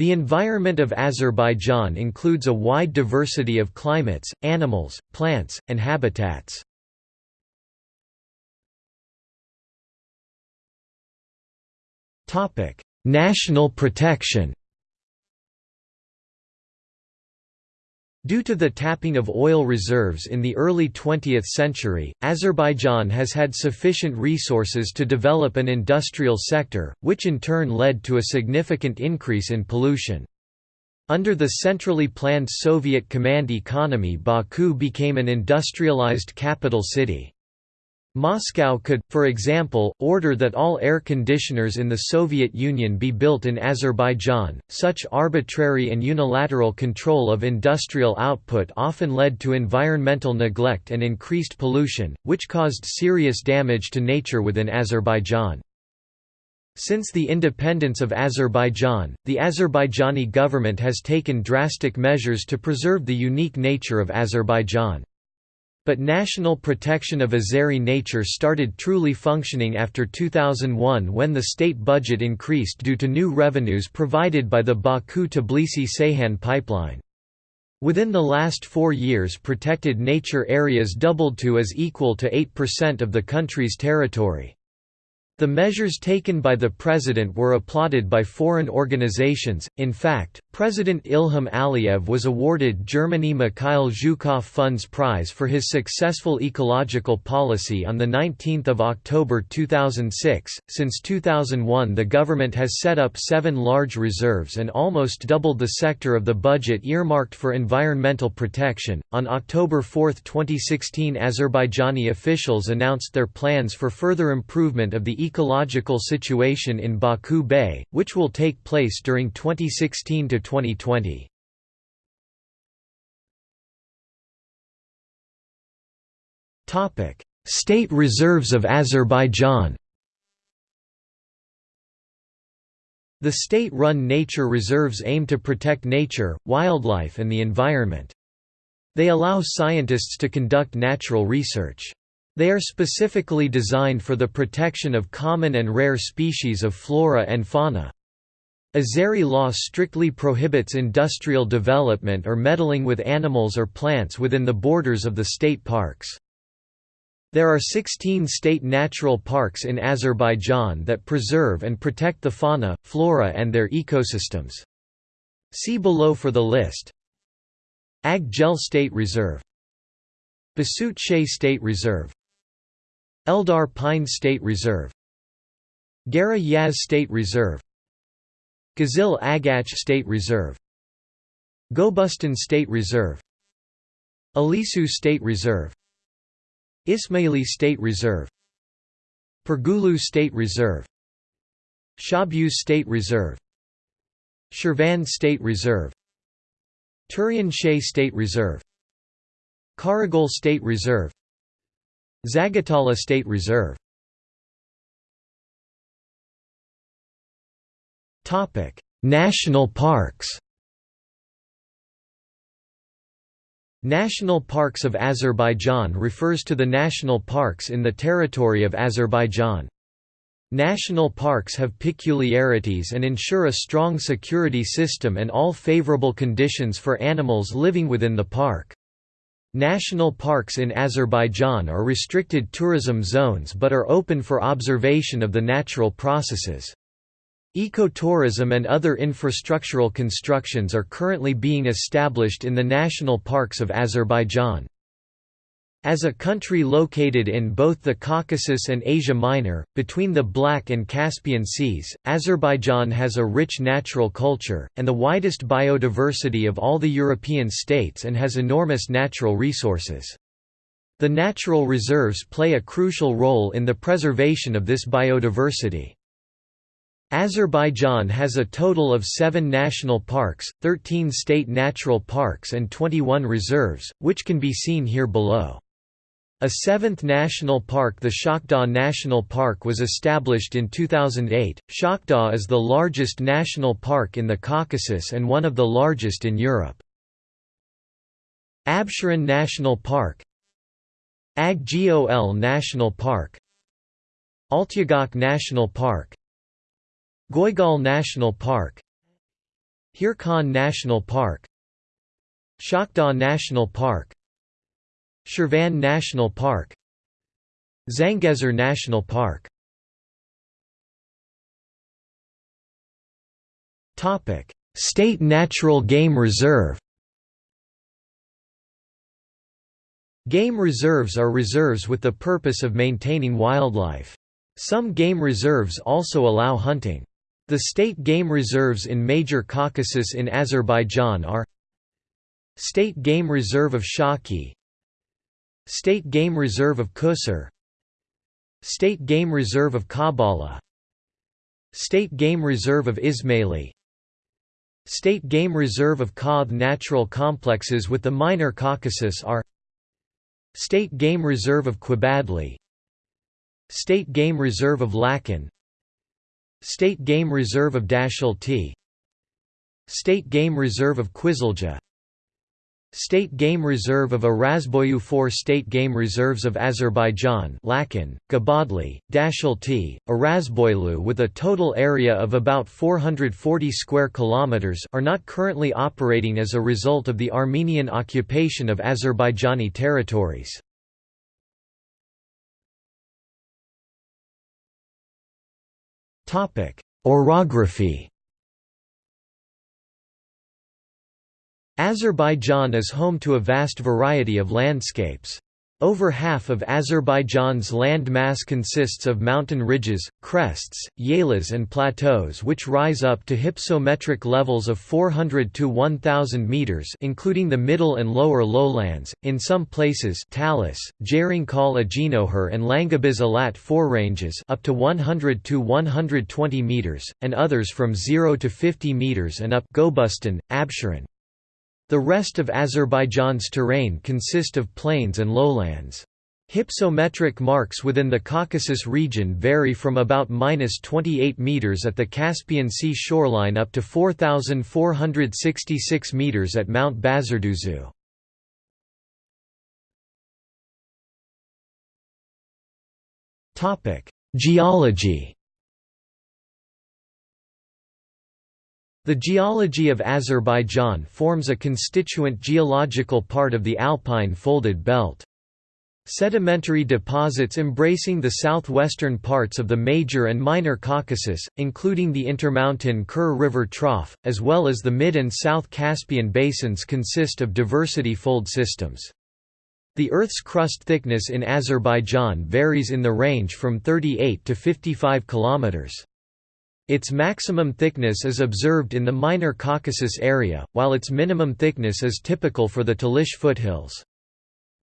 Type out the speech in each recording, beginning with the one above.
The environment of Azerbaijan includes a wide diversity of climates, animals, plants, and habitats. National protection Due to the tapping of oil reserves in the early 20th century, Azerbaijan has had sufficient resources to develop an industrial sector, which in turn led to a significant increase in pollution. Under the centrally planned Soviet command economy Baku became an industrialized capital city. Moscow could, for example, order that all air conditioners in the Soviet Union be built in Azerbaijan. Such arbitrary and unilateral control of industrial output often led to environmental neglect and increased pollution, which caused serious damage to nature within Azerbaijan. Since the independence of Azerbaijan, the Azerbaijani government has taken drastic measures to preserve the unique nature of Azerbaijan. But national protection of Azeri nature started truly functioning after 2001 when the state budget increased due to new revenues provided by the Baku-Tbilisi-Ceyhan pipeline. Within the last four years protected nature areas doubled to as equal to 8% of the country's territory. The measures taken by the president were applauded by foreign organizations. In fact, President Ilham Aliyev was awarded Germany Mikhail Zhukov Funds Prize for his successful ecological policy on the 19th of October 2006. Since 2001, the government has set up 7 large reserves and almost doubled the sector of the budget earmarked for environmental protection. On October 4, 2016, Azerbaijani officials announced their plans for further improvement of the ecological situation in Baku Bay, which will take place during 2016 to 2020. Topic: State reserves of Azerbaijan. The state-run nature reserves aim to protect nature, wildlife and the environment. They allow scientists to conduct natural research. They are specifically designed for the protection of common and rare species of flora and fauna. Azeri law strictly prohibits industrial development or meddling with animals or plants within the borders of the state parks. There are 16 state natural parks in Azerbaijan that preserve and protect the fauna, flora and their ecosystems. See below for the list. Ag Gol State Reserve Basutchay State Reserve Eldar Pine State Reserve Gara Yaz State Reserve Gizilagach State Reserve Gobustan State Reserve Alisu State Reserve Ismaili State Reserve Pirgulu State Reserve Shahbuz State Reserve Shirvan State Reserve Turian State Reserve Karagol State Reserve Zagatala State Reserve National parks National Parks of Azerbaijan refers to the national parks in the territory of Azerbaijan. National parks have peculiarities and ensure a strong security system and all favorable conditions for animals living within the park. National parks in Azerbaijan are restricted tourism zones but are open for observation of the natural processes. Ecotourism and other infrastructural constructions are currently being established in the national parks of Azerbaijan. As a country located in both the Caucasus and Asia Minor, between the Black and Caspian Seas, Azerbaijan has a rich natural culture, and the widest biodiversity of all the European states and has enormous natural resources. The natural reserves play a crucial role in the preservation of this biodiversity. Azerbaijan has a total of seven national parks, 13 state natural parks and 21 reserves, which can be seen here below. A seventh national park the Shakhdagh National Park was established in 2008. Shakhdagh is the largest national park in the Caucasus and one of the largest in Europe. Absheron National Park Ag Gol National Park Altyaghach National Park Goygol National Park Hirkan National Park Shakhdagh National Park Shirvan National Park Zangezur National Park State Natural Game Reserve Game reserves are reserves with the purpose of maintaining wildlife. Some game reserves also allow hunting. The state game reserves in Major Caucasus in Azerbaijan are State Game Reserve of Shaki State Game Reserve of Kusur State Game Reserve of Gabala State Game Reserve of Ismaili. State Game Reserve of Qadh Natural complexes with the Minor Caucasus are State Game Reserve of Qubadli. State Game Reserve of Lakan State Game Reserve of Dashalti State Game Reserve of Qizilja State Game Reserve of Arazboyu Four State Game Reserves of Azerbaijan Lakan, Qubadli, Dashalti, Arazboylu with a total area of about 440 square kilometers are not currently operating as a result of the Armenian occupation of Azerbaijani territories. Orography Azerbaijan is home to a vast variety of landscapes. Over half of Azerbaijan's land mass consists of mountain ridges, crests, yelas and plateaus which rise up to hypsometric levels of 400 to 1000 meters including the middle and lower lowlands. In some places, Talish, Jerinkal Ajinoher and Langabiz Alat foreranges up to 100 to 120 meters and others from 0 to 50 meters and up Gobustan, Absheron. The rest of Azerbaijan's terrain consist of plains and lowlands. Hypsometric marks within the Caucasus region vary from about minus 28 meters at the Caspian Sea shoreline up to 4,466 meters at Mount Bazarduzu. Geology The geology of Azerbaijan forms a constituent geological part of the Alpine folded belt. Sedimentary deposits embracing the southwestern parts of the Major and Minor Caucasus, including the intermountain Kur River Trough, as well as the Mid and South Caspian basins consist of diversity fold systems. The Earth's crust thickness in Azerbaijan varies in the range from 38 to 55 kilometers. Its maximum thickness is observed in the Minor Caucasus area, while its minimum thickness is typical for the Talish foothills.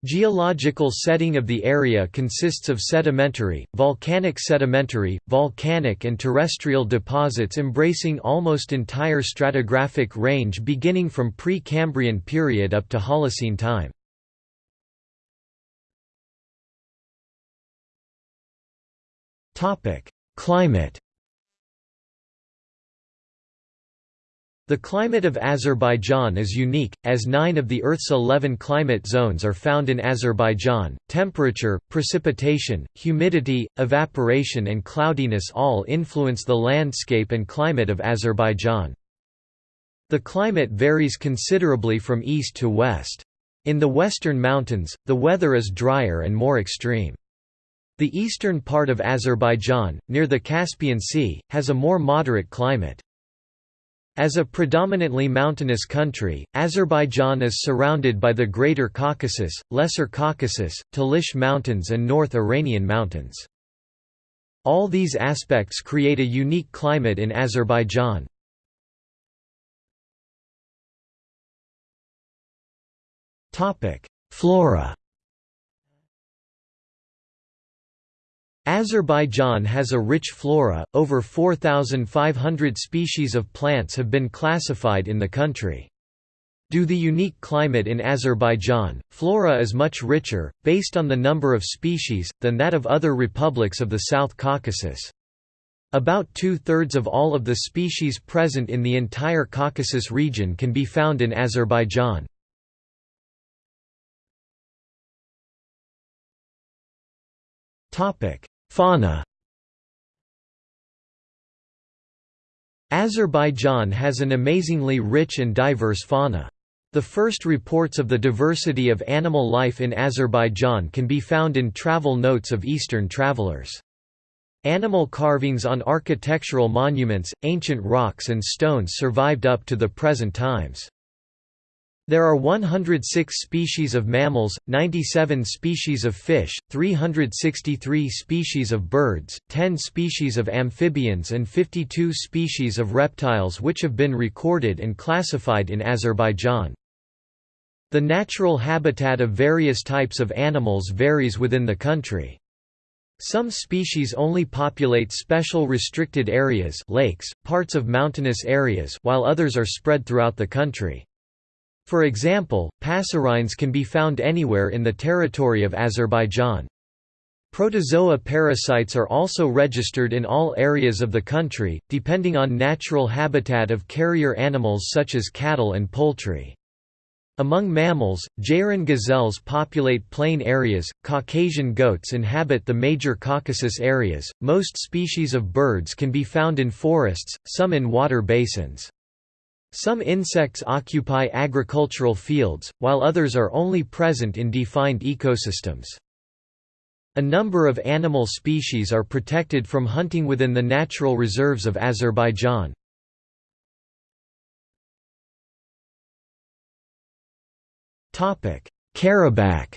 Geological setting of the area consists of sedimentary, volcanic sedimentary, volcanic and terrestrial deposits embracing almost entire stratigraphic range beginning from pre-Cambrian period up to Holocene time. Climate The climate of Azerbaijan is unique, as nine of the Earth's 11 climate zones are found in Azerbaijan. Temperature, precipitation, humidity, evaporation, and cloudiness all influence the landscape and climate of Azerbaijan. The climate varies considerably from east to west. In the western mountains, the weather is drier and more extreme. The eastern part of Azerbaijan, near the Caspian Sea, has a more moderate climate. As a predominantly mountainous country, Azerbaijan is surrounded by the Greater Caucasus, Lesser Caucasus, Talish Mountains and North Iranian Mountains. All these aspects create a unique climate in Azerbaijan. Flora Azerbaijan has a rich flora, over 4,500 species of plants have been classified in the country. Due to the unique climate in Azerbaijan, flora is much richer, based on the number of species, than that of other republics of the South Caucasus. About two-thirds of all of the species present in the entire Caucasus region can be found in Azerbaijan. Fauna Azerbaijan has an amazingly rich and diverse fauna. The first reports of the diversity of animal life in Azerbaijan can be found in travel notes of Eastern travelers. Animal carvings on architectural monuments, ancient rocks and stones survived up to the present times. There are 106 species of mammals, 97 species of fish, 363 species of birds, 10 species of amphibians and 52 species of reptiles which have been recorded and classified in Azerbaijan. The natural habitat of various types of animals varies within the country. Some species only populate special restricted areas lakes, parts of mountainous areas while others are spread throughout the country. For example, passerines can be found anywhere in the territory of Azerbaijan. Protozoa parasites are also registered in all areas of the country, depending on natural habitat of carrier animals such as cattle and poultry. Among mammals, Jairan gazelles populate plain areas, Caucasian goats inhabit the major Caucasus areas, most species of birds can be found in forests, some in water basins. Some insects occupy agricultural fields, while others are only present in defined ecosystems. A number of animal species are protected from hunting within the natural reserves of Azerbaijan. Karabakh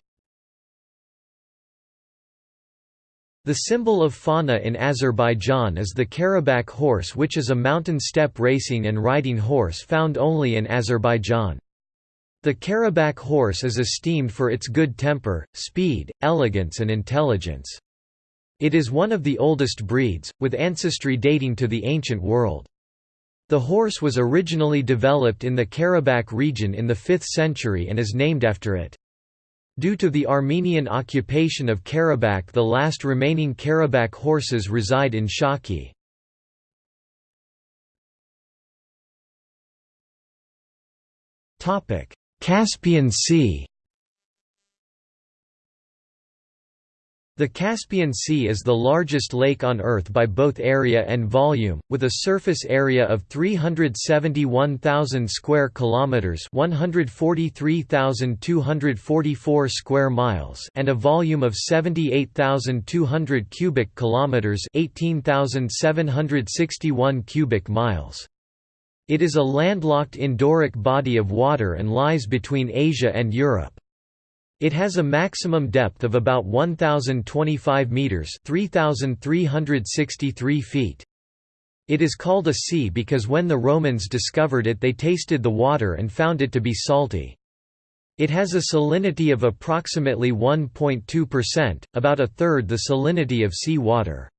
The symbol of fauna in Azerbaijan is the Karabakh horse which is a mountain steppe racing and riding horse found only in Azerbaijan. The Karabakh horse is esteemed for its good temper, speed, elegance and intelligence. It is one of the oldest breeds, with ancestry dating to the ancient world. The horse was originally developed in the Karabakh region in the 5th century and is named after it. Due to the Armenian occupation of Karabakh the last remaining Karabakh horses reside in Shaki. Caspian Sea The Caspian Sea is the largest lake on Earth by both area and volume, with a surface area of 371,000 square kilometers, 143,244 square miles, and a volume of 78,200 cubic kilometers, 18,761 cubic miles. It is a landlocked endorheic body of water and lies between Asia and Europe. It has a maximum depth of about 1025 meters, 3363 feet. It is called a sea because when the Romans discovered it they tasted the water and found it to be salty. It has a salinity of approximately 1.2%, about a third the salinity of sea water.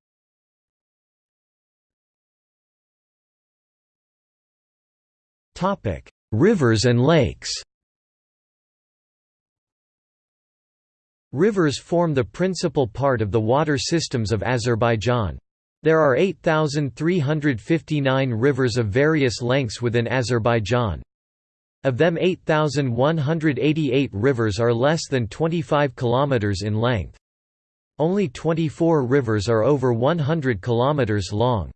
Rivers and lakes Rivers form the principal part of the water systems of Azerbaijan. There are 8,359 rivers of various lengths within Azerbaijan. Of them 8,188 rivers are less than 25 km in length. Only 24 rivers are over 100 km long.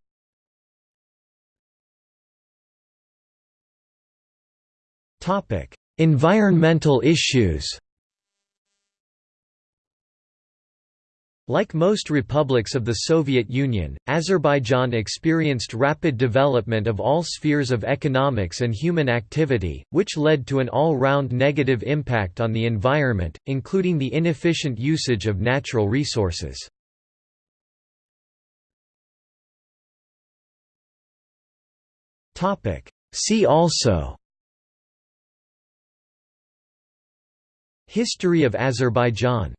Environmental issues Like most republics of the Soviet Union, Azerbaijan experienced rapid development of all spheres of economics and human activity, which led to an all-round negative impact on the environment, including the inefficient usage of natural resources. See also History of Azerbaijan